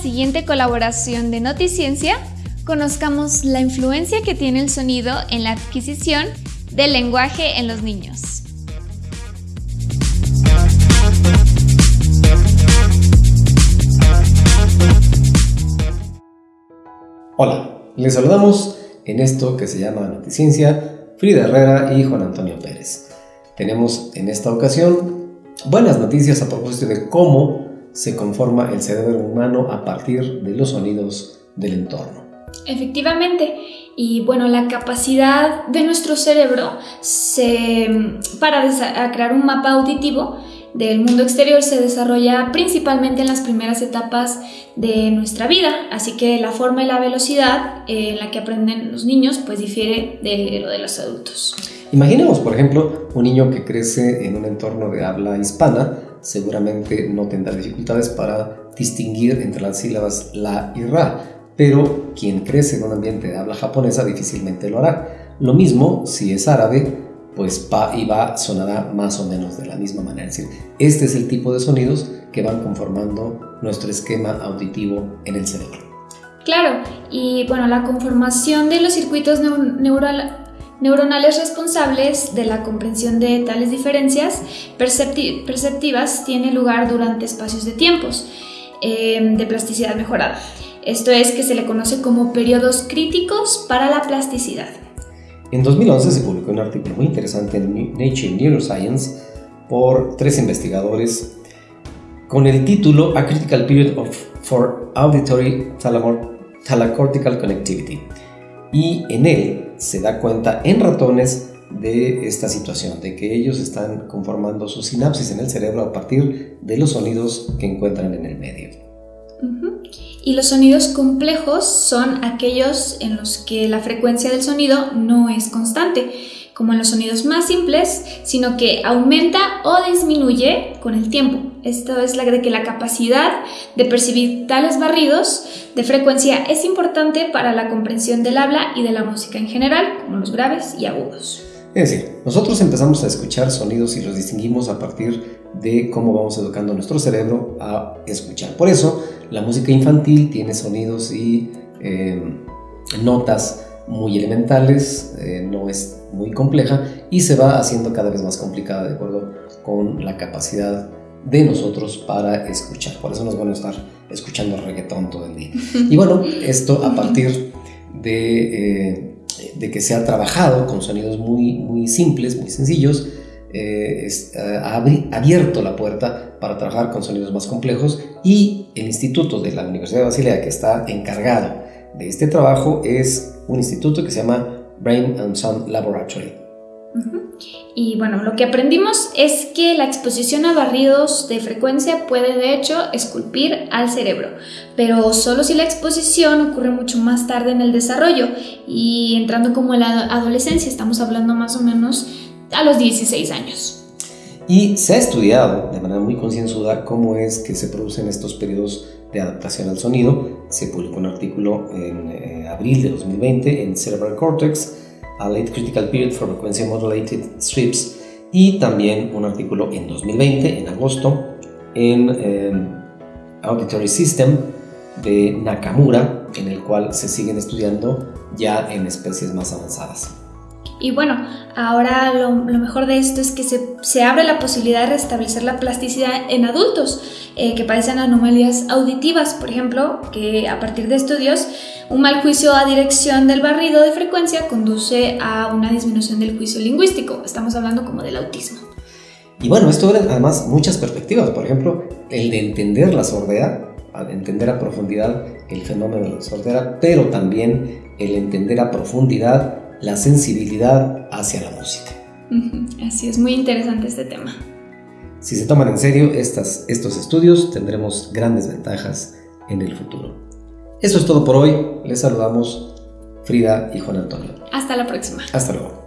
siguiente colaboración de Noticiencia, conozcamos la influencia que tiene el sonido en la adquisición del lenguaje en los niños. Hola, les saludamos en esto que se llama Noticiencia, Frida Herrera y Juan Antonio Pérez. Tenemos en esta ocasión buenas noticias a propósito de cómo se conforma el cerebro humano a partir de los sonidos del entorno. Efectivamente, y bueno, la capacidad de nuestro cerebro para crear un mapa auditivo del mundo exterior se desarrolla principalmente en las primeras etapas de nuestra vida, así que la forma y la velocidad en la que aprenden los niños pues difiere de lo de los adultos. Imaginemos, por ejemplo, un niño que crece en un entorno de habla hispana, seguramente no tendrá dificultades para distinguir entre las sílabas la y ra, pero quien crece en un ambiente de habla japonesa difícilmente lo hará. Lo mismo si es árabe, pues pa y ba sonará más o menos de la misma manera. Es decir, este es el tipo de sonidos que van conformando nuestro esquema auditivo en el cerebro. Claro, y bueno, la conformación de los circuitos neuronales responsables de la comprensión de tales diferencias perceptivas tiene lugar durante espacios de tiempos em, de plasticidad mejorada. Esto es que se le conoce como periodos críticos para la plasticidad. En 2011 se publicó un artículo muy interesante en Nature Neuroscience por tres investigadores con el título A Critical Period of, for Auditory Thalacortical Connectivity. Y en él se da cuenta en ratones de esta situación, de que ellos están conformando sus sinapsis en el cerebro a partir de los sonidos que encuentran en el medio. Y los sonidos complejos son aquellos en los que la frecuencia del sonido no es constante, como en los sonidos más simples, sino que aumenta o disminuye con el tiempo. Esto es la de que la capacidad de percibir tales barridos de frecuencia es importante para la comprensión del habla y de la música en general, como los graves y agudos. Es decir, nosotros empezamos a escuchar sonidos y los distinguimos a partir de cómo vamos educando nuestro cerebro a escuchar. Por eso, la música infantil tiene sonidos y eh, notas muy elementales, eh, no es muy compleja y se va haciendo cada vez más complicada de acuerdo con la capacidad de nosotros para escuchar. Por eso nos van a estar escuchando reggaetón todo el día. Y bueno, esto a partir de... Eh, de que se ha trabajado con sonidos muy, muy simples, muy sencillos, eh, ha abierto la puerta para trabajar con sonidos más complejos y el instituto de la Universidad de Basilea que está encargado de este trabajo es un instituto que se llama Brain and Sound Laboratory. Y bueno, lo que aprendimos es que la exposición a barridos de frecuencia puede de hecho esculpir al cerebro, pero solo si la exposición ocurre mucho más tarde en el desarrollo y entrando como en la adolescencia, estamos hablando más o menos a los 16 años. Y se ha estudiado de manera muy concienzuda cómo es que se producen estos periodos de adaptación al sonido. Se publicó un artículo en eh, abril de 2020 en Cerebral Cortex a Late Critical Period for Frequency Modulated Strips y también un artículo en 2020, en agosto, en em, Auditory System de Nakamura, en el cual se siguen estudiando ya en especies más avanzadas. Y bueno, ahora lo, mejor de esto es que se, abre la posibilidad de restablecer la plasticidad en adultos eh, que padecen anomalías auditivas, por ejemplo, que a partir de estudios, un mal juicio a dirección del barrido de frecuencia conduce a una disminución del juicio lingüístico. Estamos hablando como del autismo. Y bueno, esto abre además muchas perspectivas, por ejemplo, el de entender la sordera, entender a profundidad el fenómeno de la sordera, pero también el entender a profundidad la sensibilidad hacia la música. Así es, muy interesante este tema. Si se toman en serio estas, estos estudios, tendremos grandes ventajas en el futuro. Eso es todo por hoy. Les saludamos Frida y Juan Antonio. Hasta la próxima. Hasta luego.